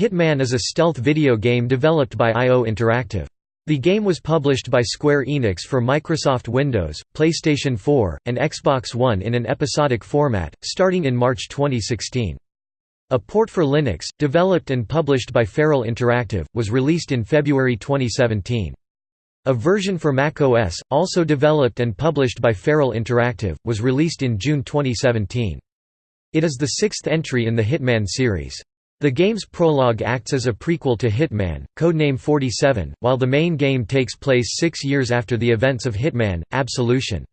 Hitman is a stealth video game developed by IO Interactive. The game was published by Square Enix for Microsoft Windows, PlayStation 4, and Xbox One in an episodic format, starting in March 2016. A port for Linux, developed and published by Feral Interactive, was released in February 2017. A version for macOS, also developed and published by Feral Interactive, was released in June 2017. It is the sixth entry in the Hitman series. The game's prologue acts as a prequel to Hitman, codename 47, while the main game takes place six years after the events of Hitman, Absolution.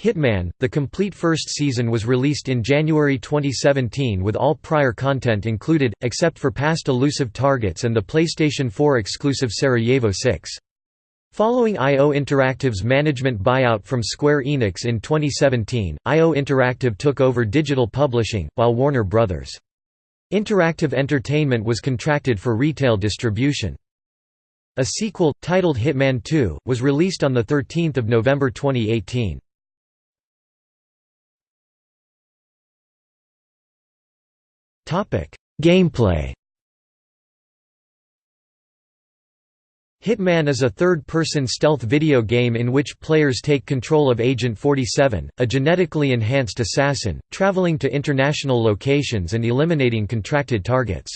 Hitman, the complete first season was released in January 2017 with all prior content included, except for past elusive targets and the PlayStation 4 exclusive Sarajevo 6. Following IO Interactive's management buyout from Square Enix in 2017, IO Interactive took over digital publishing, while Warner Bros. Interactive Entertainment was contracted for retail distribution. A sequel, titled Hitman 2, was released on 13 November 2018. Gameplay Hitman is a third-person stealth video game in which players take control of Agent 47, a genetically enhanced assassin, traveling to international locations and eliminating contracted targets.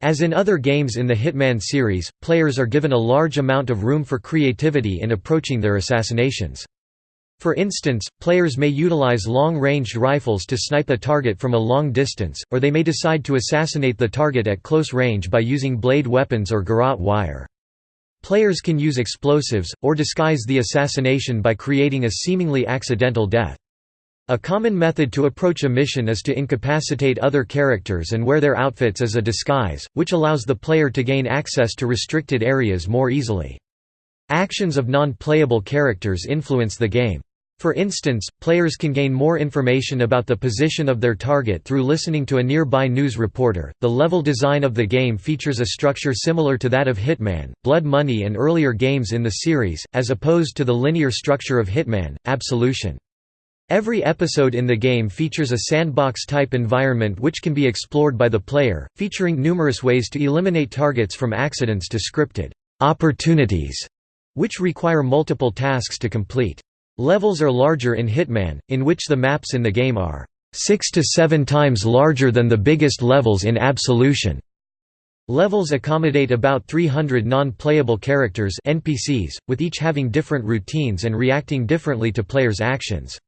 As in other games in the Hitman series, players are given a large amount of room for creativity in approaching their assassinations. For instance, players may utilize long-ranged rifles to snipe a target from a long distance, or they may decide to assassinate the target at close range by using blade weapons or garrote wire. Players can use explosives, or disguise the assassination by creating a seemingly accidental death. A common method to approach a mission is to incapacitate other characters and wear their outfits as a disguise, which allows the player to gain access to restricted areas more easily. Actions of non-playable characters influence the game. For instance, players can gain more information about the position of their target through listening to a nearby news reporter. The level design of the game features a structure similar to that of Hitman, Blood Money, and earlier games in the series, as opposed to the linear structure of Hitman, Absolution. Every episode in the game features a sandbox-type environment which can be explored by the player, featuring numerous ways to eliminate targets from accidents to scripted opportunities, which require multiple tasks to complete. Levels are larger in Hitman, in which the maps in the game are six to seven times larger than the biggest levels in Absolution. Levels accommodate about 300 non-playable characters NPCs, with each having different routines and reacting differently to players' actions.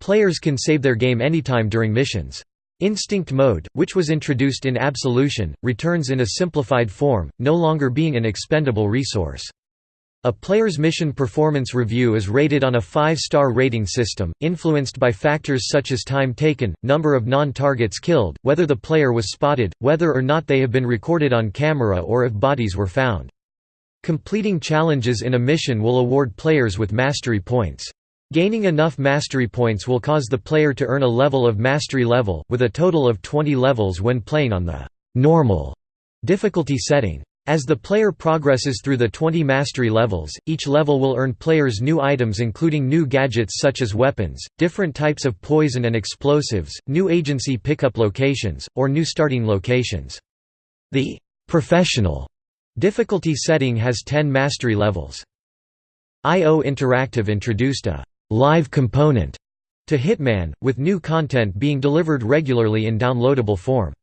Players can save their game anytime during missions. Instinct mode, which was introduced in Absolution, returns in a simplified form, no longer being an expendable resource. A player's mission performance review is rated on a five-star rating system, influenced by factors such as time taken, number of non-targets killed, whether the player was spotted, whether or not they have been recorded on camera or if bodies were found. Completing challenges in a mission will award players with mastery points. Gaining enough mastery points will cause the player to earn a level of mastery level, with a total of 20 levels when playing on the «normal» difficulty setting. As the player progresses through the 20 mastery levels, each level will earn players new items including new gadgets such as weapons, different types of poison and explosives, new agency pickup locations, or new starting locations. The «professional» difficulty setting has 10 mastery levels. IO Interactive introduced a «live component» to Hitman, with new content being delivered regularly in downloadable form.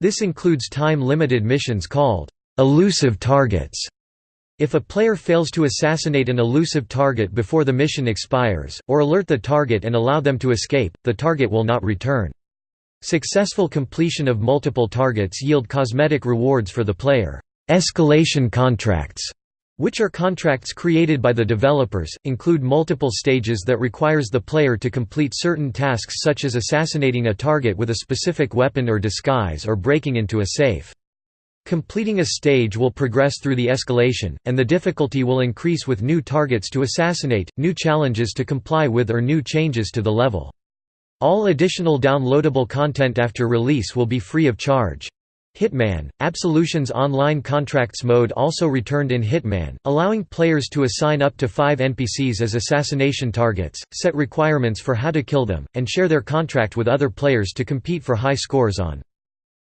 This includes time-limited missions called Elusive targets if a player fails to assassinate an elusive target before the mission expires, or alert the target and allow them to escape, the target will not return. Successful completion of multiple targets yield cosmetic rewards for the player. Escalation contracts, which are contracts created by the developers, include multiple stages that requires the player to complete certain tasks such as assassinating a target with a specific weapon or disguise or breaking into a safe. Completing a stage will progress through the escalation, and the difficulty will increase with new targets to assassinate, new challenges to comply with or new changes to the level. All additional downloadable content after release will be free of charge. Hitman, Absolution's online contracts mode also returned in Hitman, allowing players to assign up to five NPCs as assassination targets, set requirements for how to kill them, and share their contract with other players to compete for high scores on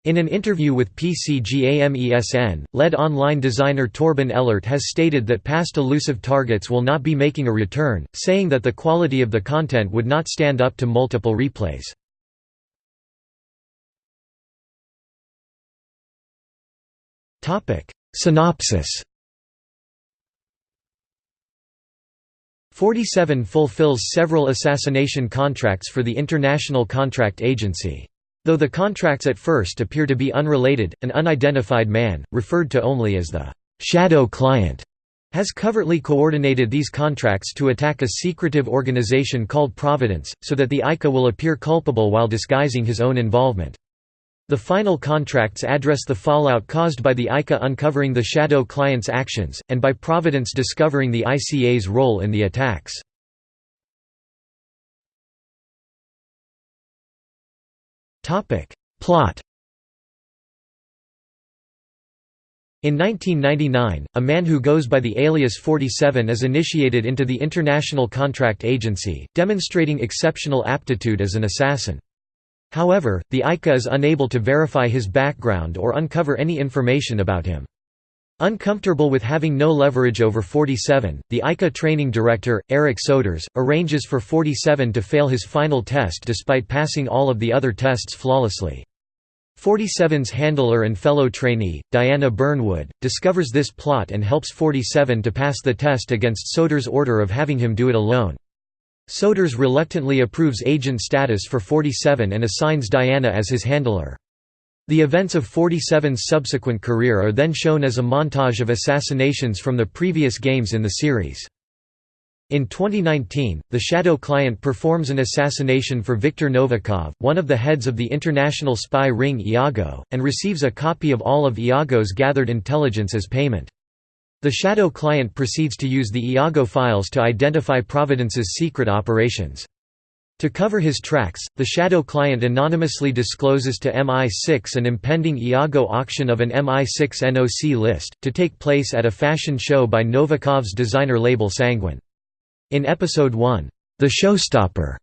In an interview with PCGAMESN, lead online designer Torben Ellert has stated that past elusive targets will not be making a return, saying that the quality of the content would not stand up to multiple replays. Synopsis 47 fulfills several assassination contracts for the International Contract Agency. Though the contracts at first appear to be unrelated, an unidentified man, referred to only as the «shadow client», has covertly coordinated these contracts to attack a secretive organization called Providence, so that the ICA will appear culpable while disguising his own involvement. The final contracts address the fallout caused by the ICA uncovering the shadow client's actions, and by Providence discovering the ICA's role in the attacks. Topic. Plot In 1999, a man who goes by the alias 47 is initiated into the International Contract Agency, demonstrating exceptional aptitude as an assassin. However, the ICA is unable to verify his background or uncover any information about him. Uncomfortable with having no leverage over 47, the ICA training director, Eric Soders, arranges for 47 to fail his final test despite passing all of the other tests flawlessly. 47's handler and fellow trainee, Diana Burnwood, discovers this plot and helps 47 to pass the test against Soders' order of having him do it alone. Soders reluctantly approves agent status for 47 and assigns Diana as his handler. The events of 47's subsequent career are then shown as a montage of assassinations from the previous games in the series. In 2019, the Shadow client performs an assassination for Viktor Novikov, one of the heads of the international spy ring Iago, and receives a copy of all of Iago's gathered intelligence as payment. The Shadow client proceeds to use the Iago files to identify Providence's secret operations. To cover his tracks, the Shadow client anonymously discloses to MI6 an impending Iago auction of an MI6 NOC list, to take place at a fashion show by Novikov's designer label Sanguine. In Episode 1, The Showstopper,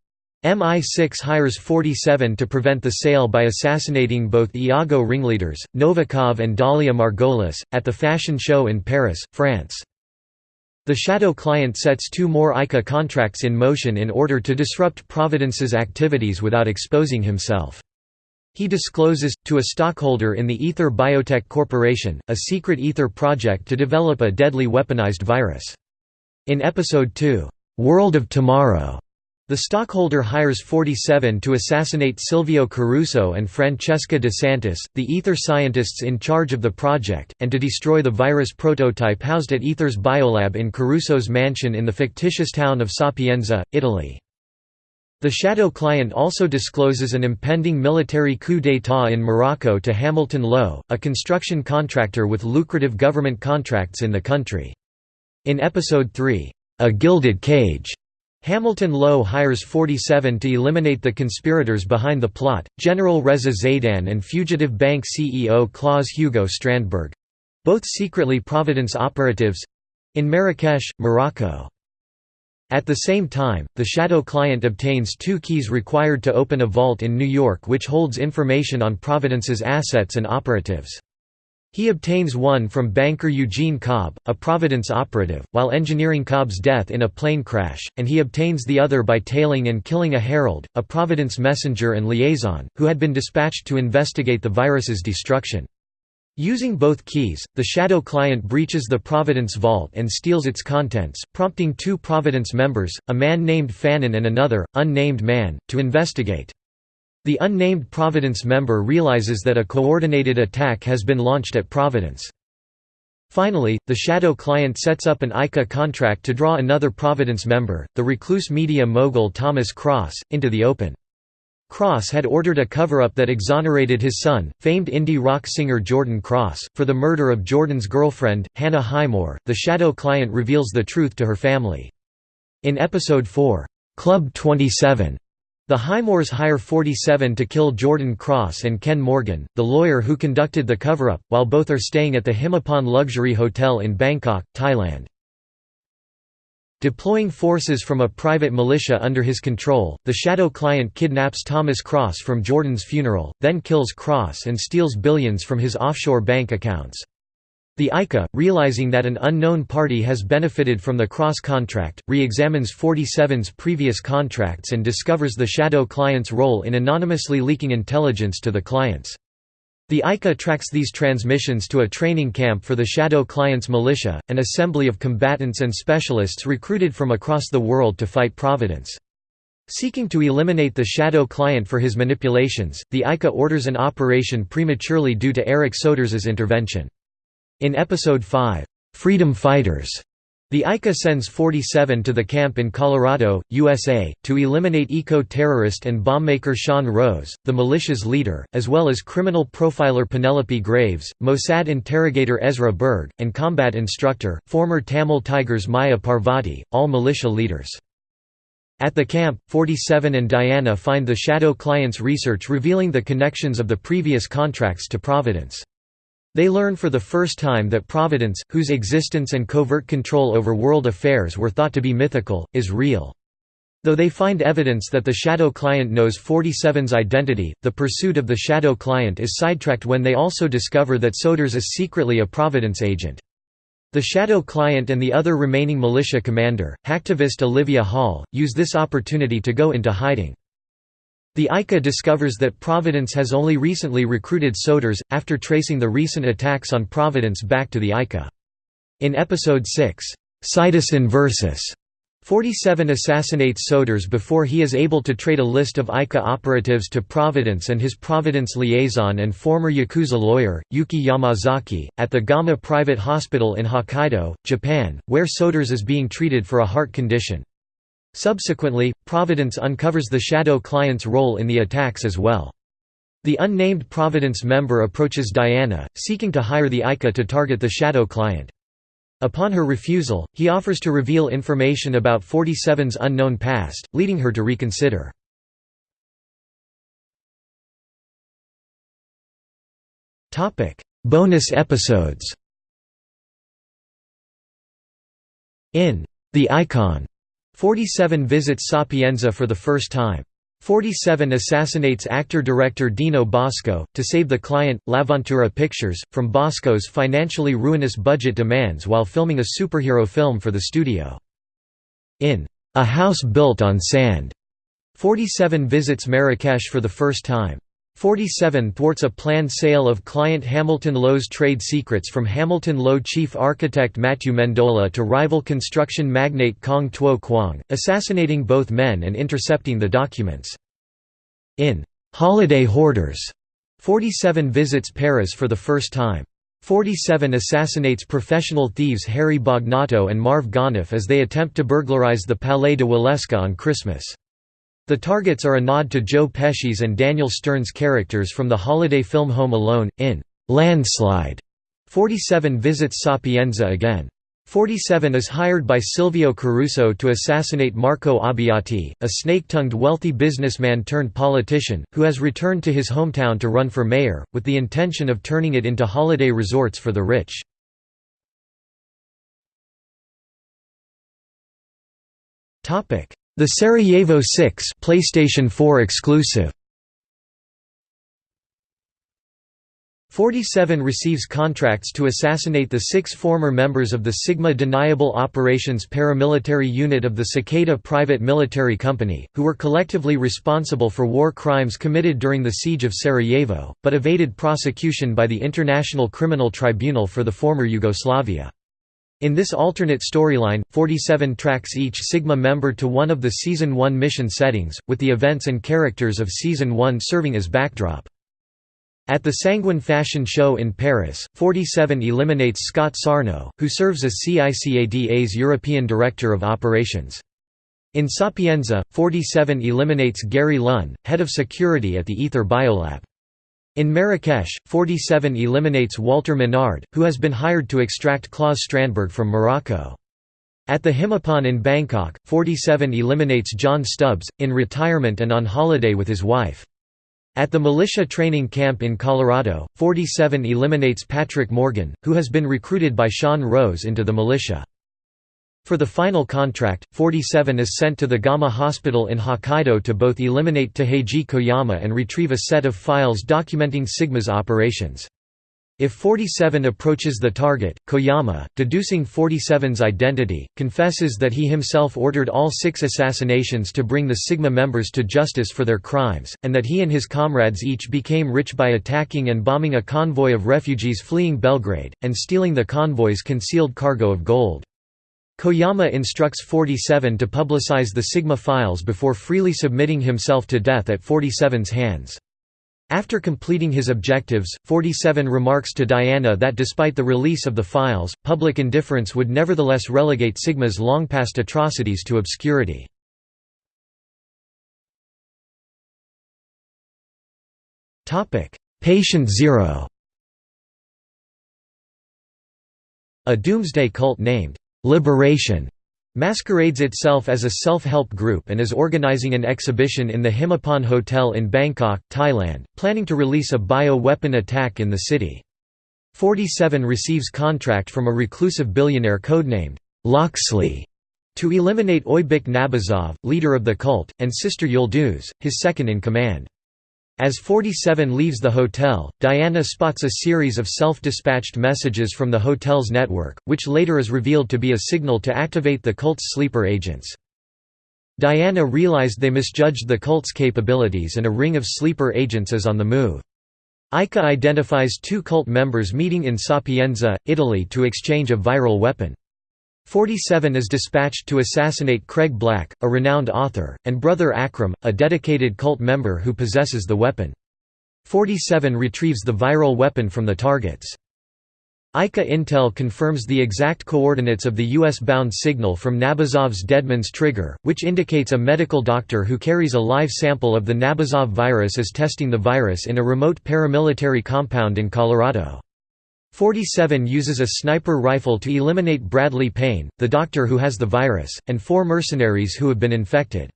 MI6 hires 47 to prevent the sale by assassinating both Iago ringleaders, Novikov and Dalia Margolis, at the fashion show in Paris, France. The shadow client sets two more ICA contracts in motion in order to disrupt Providence's activities without exposing himself. He discloses, to a stockholder in the Ether Biotech Corporation, a secret Ether project to develop a deadly weaponized virus. In Episode 2, "'World of Tomorrow' The stockholder hires 47 to assassinate Silvio Caruso and Francesca De Santis, the Ether scientists in charge of the project, and to destroy the virus prototype housed at Ether's biolab in Caruso's mansion in the fictitious town of Sapienza, Italy. The shadow client also discloses an impending military coup d'état in Morocco to Hamilton Lowe, a construction contractor with lucrative government contracts in the country. In Episode 3, A Gilded Cage, Hamilton Lowe hires 47 to eliminate the conspirators behind the plot, General Reza Zaydan and fugitive bank CEO Klaus Hugo Strandberg—both secretly Providence operatives—in Marrakesh, Morocco. At the same time, the shadow client obtains two keys required to open a vault in New York which holds information on Providence's assets and operatives. He obtains one from banker Eugene Cobb, a Providence operative, while engineering Cobb's death in a plane crash, and he obtains the other by tailing and killing a herald, a Providence messenger and liaison, who had been dispatched to investigate the virus's destruction. Using both keys, the shadow client breaches the Providence vault and steals its contents, prompting two Providence members, a man named Fannin and another, unnamed man, to investigate. The unnamed Providence member realizes that a coordinated attack has been launched at Providence. Finally, the shadow client sets up an ICA contract to draw another Providence member, the recluse media mogul Thomas Cross, into the open. Cross had ordered a cover-up that exonerated his son, famed indie rock singer Jordan Cross, for the murder of Jordan's girlfriend, Hannah Highmore. The shadow client reveals the truth to her family. In Episode 4, Club 27, the Highmores hire 47 to kill Jordan Cross and Ken Morgan, the lawyer who conducted the cover-up, while both are staying at the Himmapan Luxury Hotel in Bangkok, Thailand. Deploying forces from a private militia under his control, the Shadow client kidnaps Thomas Cross from Jordan's funeral, then kills Cross and steals billions from his offshore bank accounts. The ICA, realizing that an unknown party has benefited from the Cross contract, re-examines 47's previous contracts and discovers the Shadow client's role in anonymously leaking intelligence to the clients. The ICA tracks these transmissions to a training camp for the Shadow Clients Militia, an assembly of combatants and specialists recruited from across the world to fight Providence. Seeking to eliminate the Shadow Client for his manipulations, the ICA orders an operation prematurely due to Eric Soders's intervention. In Episode 5, "'Freedom Fighters' The ICA sends 47 to the camp in Colorado, USA, to eliminate eco-terrorist and bombmaker Sean Rose, the militia's leader, as well as criminal profiler Penelope Graves, Mossad interrogator Ezra Berg, and combat instructor, former Tamil Tigers Maya Parvati, all militia leaders. At the camp, 47 and Diana find the Shadow client's research revealing the connections of the previous contracts to Providence. They learn for the first time that Providence, whose existence and covert control over world affairs were thought to be mythical, is real. Though they find evidence that the Shadow client knows 47's identity, the pursuit of the Shadow client is sidetracked when they also discover that Soders is secretly a Providence agent. The Shadow client and the other remaining militia commander, hacktivist Olivia Hall, use this opportunity to go into hiding. The ICA discovers that Providence has only recently recruited Soders, after tracing the recent attacks on Providence back to the ICA. In Episode 6, Situs Inversus 47 assassinates Soders before he is able to trade a list of ICA operatives to Providence and his Providence liaison and former Yakuza lawyer, Yuki Yamazaki, at the Gama Private Hospital in Hokkaido, Japan, where Soders is being treated for a heart condition. Subsequently, Providence uncovers the Shadow client's role in the attacks as well. The unnamed Providence member approaches Diana, seeking to hire the ICA to target the Shadow client. Upon her refusal, he offers to reveal information about 47's unknown past, leading her to reconsider. Bonus episodes In The Icon 47 visits Sapienza for the first time. 47 assassinates actor-director Dino Bosco, to save the client, Laventura Pictures, from Bosco's financially ruinous budget demands while filming a superhero film for the studio. In A House Built on Sand, 47 visits Marrakesh for the first time. 47 thwarts a planned sale of client Hamilton Lowe's trade secrets from Hamilton Lowe chief architect Matthew Mendola to rival construction magnate Kong Tuo Kwang, assassinating both men and intercepting the documents. In Holiday Hoarders, 47 visits Paris for the first time. 47 assassinates professional thieves Harry Bagnato and Marv Gonif as they attempt to burglarize the Palais de Walewska on Christmas. The targets are a nod to Joe Pesci's and Daniel Stern's characters from the holiday film Home Alone, in Landslide. 47 visits Sapienza again. 47 is hired by Silvio Caruso to assassinate Marco Abbiati, a snake-tongued wealthy businessman turned politician, who has returned to his hometown to run for mayor, with the intention of turning it into holiday resorts for the rich. The Sarajevo 6 PlayStation 4 exclusive 47 receives contracts to assassinate the six former members of the Sigma Deniable Operations paramilitary unit of the Cicada Private Military Company, who were collectively responsible for war crimes committed during the Siege of Sarajevo, but evaded prosecution by the International Criminal Tribunal for the former Yugoslavia. In this alternate storyline, 47 tracks each Sigma member to one of the Season 1 mission settings, with the events and characters of Season 1 serving as backdrop. At the Sanguine Fashion Show in Paris, 47 eliminates Scott Sarno, who serves as CICADA's European Director of Operations. In Sapienza, 47 eliminates Gary Lunn, head of security at the Ether Biolab. In Marrakesh, 47 eliminates Walter Menard, who has been hired to extract Klaus Strandberg from Morocco. At the Himmapan in Bangkok, 47 eliminates John Stubbs, in retirement and on holiday with his wife. At the militia training camp in Colorado, 47 eliminates Patrick Morgan, who has been recruited by Sean Rose into the militia. For the final contract, 47 is sent to the Gama Hospital in Hokkaido to both eliminate Taheiji Koyama and retrieve a set of files documenting Sigma's operations. If 47 approaches the target, Koyama, deducing 47's identity, confesses that he himself ordered all six assassinations to bring the Sigma members to justice for their crimes, and that he and his comrades each became rich by attacking and bombing a convoy of refugees fleeing Belgrade, and stealing the convoy's concealed cargo of gold. Koyama instructs 47 to publicize the Sigma files before freely submitting himself to death at 47's hands. After completing his objectives, 47 remarks to Diana that despite the release of the files, public indifference would nevertheless relegate Sigma's long-past atrocities to obscurity. Patient Zero A doomsday cult named Liberation masquerades itself as a self-help group and is organizing an exhibition in the Himmapan Hotel in Bangkok, Thailand, planning to release a bio-weapon attack in the city. 47 receives contract from a reclusive billionaire codenamed Loxley to eliminate Oybek Nabazov, leader of the cult, and Sister Yulduz, his second-in-command. As 47 leaves the hotel, Diana spots a series of self-dispatched messages from the hotel's network, which later is revealed to be a signal to activate the cult's sleeper agents. Diana realized they misjudged the cult's capabilities and a ring of sleeper agents is on the move. Aika identifies two cult members meeting in Sapienza, Italy to exchange a viral weapon. 47 is dispatched to assassinate Craig Black, a renowned author, and brother Akram, a dedicated cult member who possesses the weapon. 47 retrieves the viral weapon from the targets. ICA Intel confirms the exact coordinates of the US-bound signal from Nabazov's Deadman's trigger, which indicates a medical doctor who carries a live sample of the Nabazov virus is testing the virus in a remote paramilitary compound in Colorado. 47 uses a sniper rifle to eliminate Bradley Payne, the doctor who has the virus, and four mercenaries who have been infected.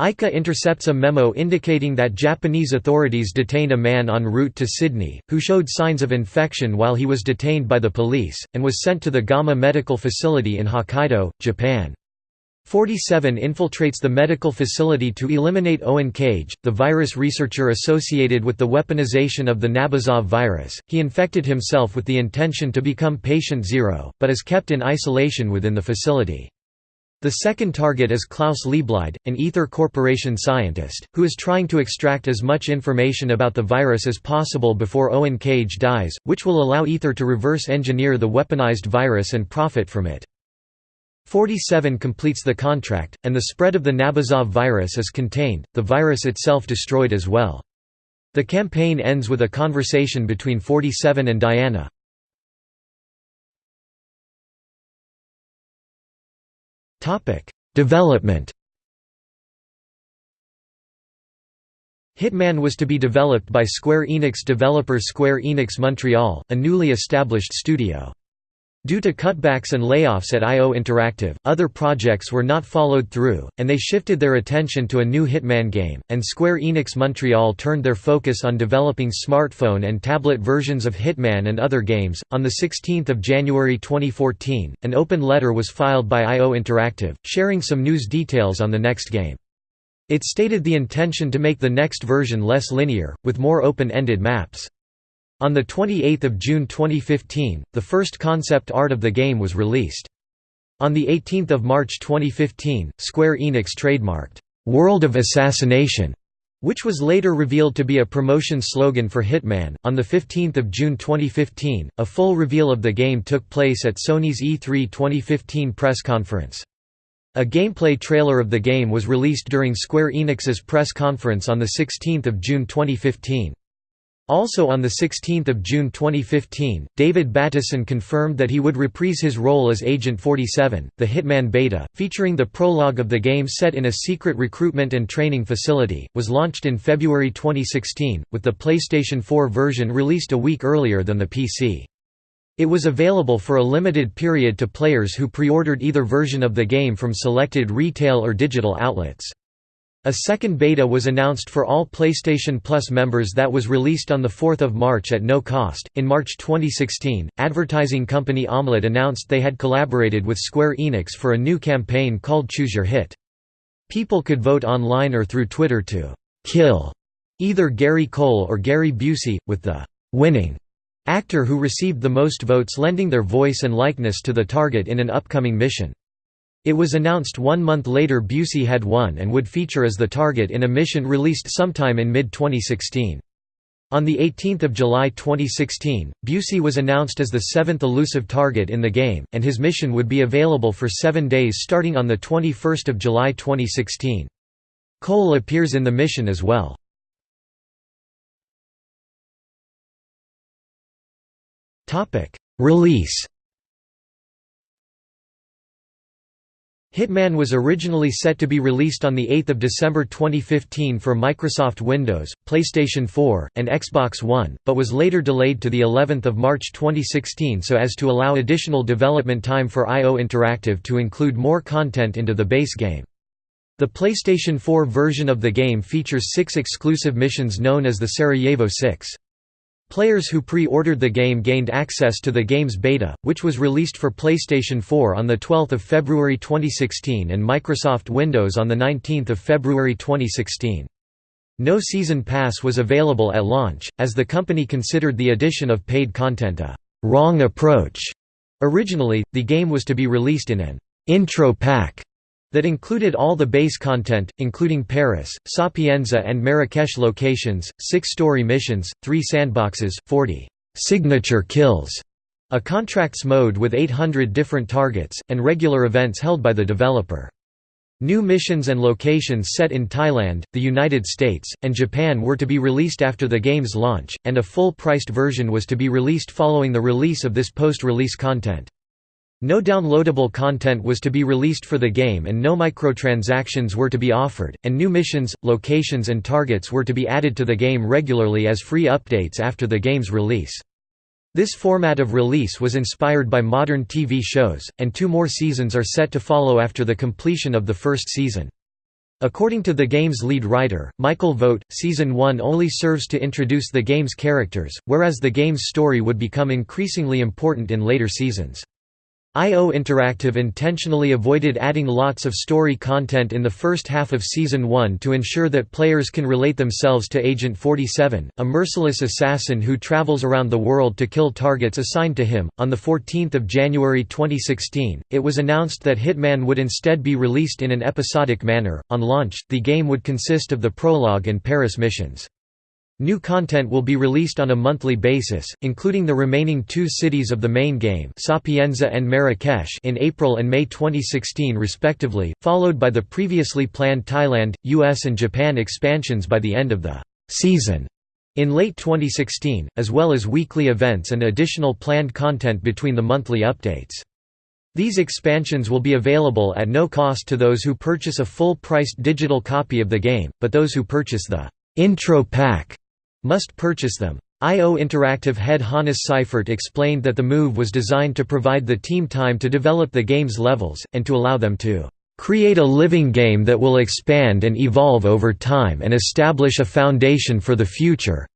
Aika intercepts a memo indicating that Japanese authorities detained a man en route to Sydney, who showed signs of infection while he was detained by the police, and was sent to the Gama Medical Facility in Hokkaido, Japan. 47 infiltrates the medical facility to eliminate Owen Cage, the virus researcher associated with the weaponization of the Nabazov virus. He infected himself with the intention to become patient zero, but is kept in isolation within the facility. The second target is Klaus Liebleid, an Ether Corporation scientist, who is trying to extract as much information about the virus as possible before Owen Cage dies, which will allow Ether to reverse engineer the weaponized virus and profit from it. 47 completes the contract, and the spread of the Nabazov virus is contained, the virus itself destroyed as well. The campaign ends with a conversation between 47 and Diana. Development Hitman was to be developed by Square Enix developer Square Enix Montreal, a newly established studio. Due to cutbacks and layoffs at IO Interactive, other projects were not followed through, and they shifted their attention to a new Hitman game, and Square Enix Montreal turned their focus on developing smartphone and tablet versions of Hitman and other games. On the 16th of January 2014, an open letter was filed by IO Interactive, sharing some news details on the next game. It stated the intention to make the next version less linear, with more open-ended maps. On 28 June 2015, the first concept art of the game was released. On 18 March 2015, Square Enix trademarked, "'World of Assassination' which was later revealed to be a promotion slogan for Hitman. On 15 June 2015, a full reveal of the game took place at Sony's E3 2015 press conference. A gameplay trailer of the game was released during Square Enix's press conference on 16 June 2015. Also on 16 June 2015, David Bateson confirmed that he would reprise his role as Agent 47, the Hitman beta, featuring the prologue of the game set in a secret recruitment and training facility, was launched in February 2016, with the PlayStation 4 version released a week earlier than the PC. It was available for a limited period to players who pre-ordered either version of the game from selected retail or digital outlets. A second beta was announced for all PlayStation Plus members that was released on 4 March at no cost. In March 2016, advertising company Omelet announced they had collaborated with Square Enix for a new campaign called Choose Your Hit. People could vote online or through Twitter to kill either Gary Cole or Gary Busey, with the winning actor who received the most votes lending their voice and likeness to the target in an upcoming mission. It was announced one month later Busey had won and would feature as the target in a mission released sometime in mid-2016. On 18 July 2016, Busey was announced as the seventh elusive target in the game, and his mission would be available for seven days starting on 21 July 2016. Cole appears in the mission as well. Release Hitman was originally set to be released on 8 December 2015 for Microsoft Windows, PlayStation 4, and Xbox One, but was later delayed to of March 2016 so as to allow additional development time for IO Interactive to include more content into the base game. The PlayStation 4 version of the game features six exclusive missions known as the Sarajevo Six. Players who pre-ordered the game gained access to the game's beta, which was released for PlayStation 4 on 12 February 2016 and Microsoft Windows on 19 February 2016. No Season Pass was available at launch, as the company considered the addition of paid content a «wrong approach». Originally, the game was to be released in an «intro pack» that included all the base content, including Paris, Sapienza and Marrakesh locations, six story missions, three sandboxes, 40 signature kills, a contracts mode with 800 different targets, and regular events held by the developer. New missions and locations set in Thailand, the United States, and Japan were to be released after the game's launch, and a full-priced version was to be released following the release of this post-release content. No downloadable content was to be released for the game and no microtransactions were to be offered, and new missions, locations and targets were to be added to the game regularly as free updates after the game's release. This format of release was inspired by modern TV shows, and two more seasons are set to follow after the completion of the first season. According to the game's lead writer, Michael Vogt, Season 1 only serves to introduce the game's characters, whereas the game's story would become increasingly important in later seasons. IO Interactive intentionally avoided adding lots of story content in the first half of Season 1 to ensure that players can relate themselves to Agent 47, a merciless assassin who travels around the world to kill targets assigned to him. On 14 January 2016, it was announced that Hitman would instead be released in an episodic manner. On launch, the game would consist of the prologue and Paris missions. New content will be released on a monthly basis, including the remaining two cities of the main game Sapienza and Marrakesh in April and May 2016 respectively, followed by the previously planned Thailand, US and Japan expansions by the end of the «season» in late 2016, as well as weekly events and additional planned content between the monthly updates. These expansions will be available at no cost to those who purchase a full-priced digital copy of the game, but those who purchase the «intro pack» must purchase them. IO Interactive head Hannes Seifert explained that the move was designed to provide the team time to develop the game's levels, and to allow them to "...create a living game that will expand and evolve over time and establish a foundation for the future.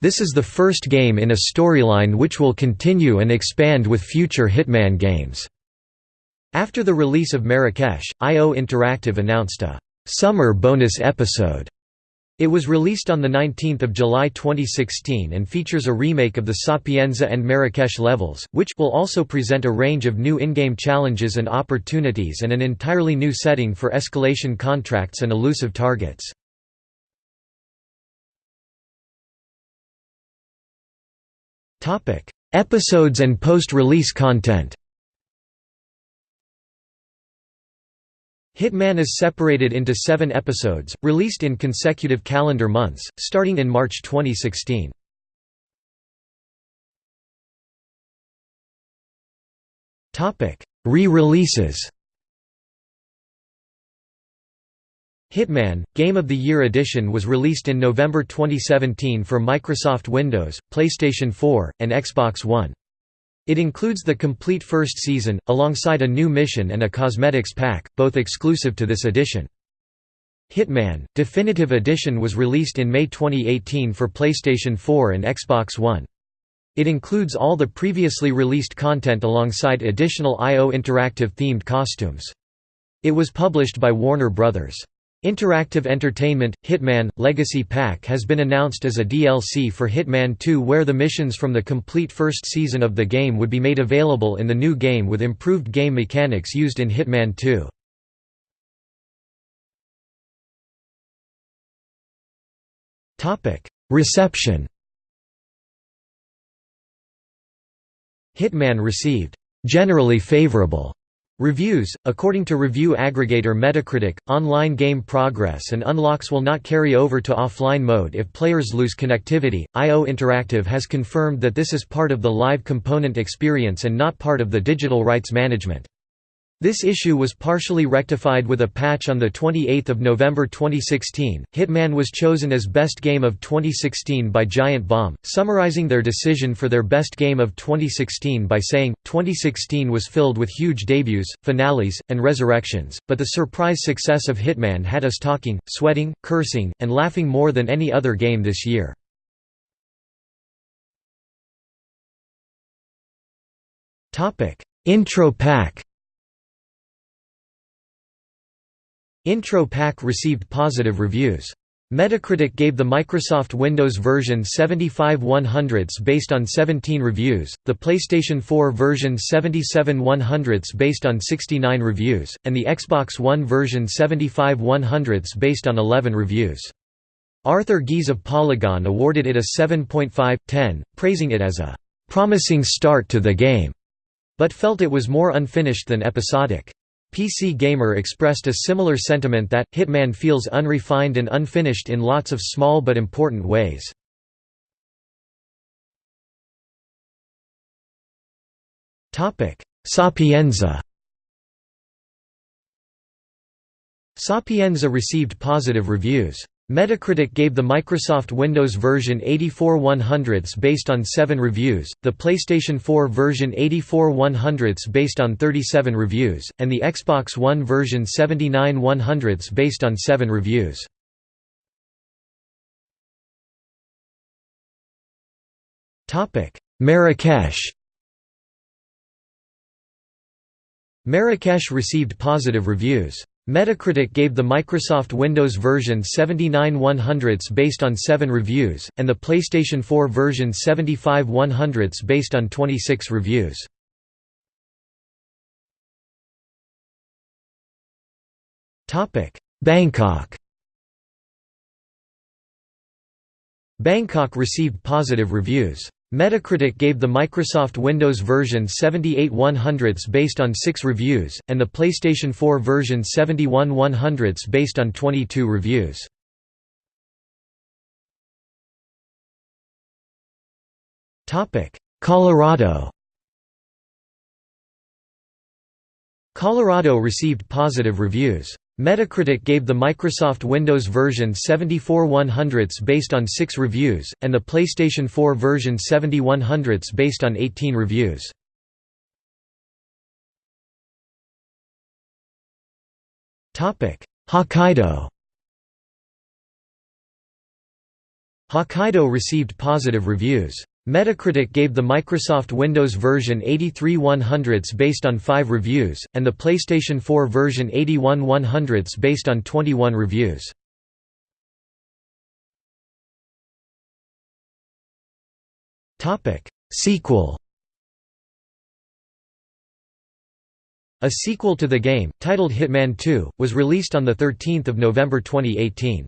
This is the first game in a storyline which will continue and expand with future Hitman games." After the release of Marrakesh, IO Interactive announced a "...summer bonus episode." It was released on 19 July 2016 and features a remake of the Sapienza and Marrakesh levels, which will also present a range of new in-game challenges and opportunities and an entirely new setting for escalation contracts and elusive targets. Episodes and post-release content Hitman is separated into seven episodes, released in consecutive calendar months, starting in March 2016. Re-releases Hitman – Game of the Year Edition was released in November 2017 for Microsoft Windows, PlayStation 4, and Xbox One. It includes the complete first season, alongside a new mission and a cosmetics pack, both exclusive to this edition. Hitman, Definitive Edition was released in May 2018 for PlayStation 4 and Xbox One. It includes all the previously released content alongside additional IO Interactive themed costumes. It was published by Warner Bros. Interactive Entertainment – Hitman – Legacy Pack has been announced as a DLC for Hitman 2 where the missions from the complete first season of the game would be made available in the new game with improved game mechanics used in Hitman 2. Reception Hitman received generally favorable reviews. According to review aggregator Metacritic, online game progress and unlocks will not carry over to offline mode if players lose connectivity. IO Interactive has confirmed that this is part of the live component experience and not part of the digital rights management. This issue was partially rectified with a patch on 28 November 2016. Hitman was chosen as Best Game of 2016 by Giant Bomb, summarizing their decision for their Best Game of 2016 by saying, 2016 was filled with huge debuts, finales, and resurrections, but the surprise success of Hitman had us talking, sweating, cursing, and laughing more than any other game this year. Intro pack Intro Pack received positive reviews. Metacritic gave the Microsoft Windows version 75 100s based on 17 reviews, the PlayStation 4 version 77 100s based on 69 reviews, and the Xbox One version 75 100s based on 11 reviews. Arthur Gies of Polygon awarded it a 7.5/10, praising it as a "promising start to the game", but felt it was more unfinished than episodic. PC Gamer expressed a similar sentiment that, Hitman feels unrefined and unfinished in lots of small but important ways. Sapienza Sapienza received positive reviews. Metacritic gave the Microsoft Windows version 84 100ths based on 7 reviews, the PlayStation 4 version 84 100ths based on 37 reviews, and the Xbox One version 79 100ths based on 7 reviews. Marrakesh Marrakesh received positive reviews. Metacritic gave the Microsoft Windows version 79 100ths based on 7 reviews, and the PlayStation 4 version 75 100ths based on 26 reviews. Bangkok Bangkok received positive reviews. Metacritic gave the Microsoft Windows version 78 100ths based on 6 reviews, and the PlayStation 4 version 71 100ths based on 22 reviews. Colorado Colorado received positive reviews. Metacritic gave the Microsoft Windows version 74 100ths based on 6 reviews, and the PlayStation 4 version 70 100ths based on 18 reviews. Hokkaido Hokkaido received positive reviews. Metacritic gave the Microsoft Windows version 83 100ths based on 5 reviews, and the PlayStation 4 version 81 100ths based on 21 reviews. Sequel A sequel to the game, titled Hitman 2, was released on 13 November 2018.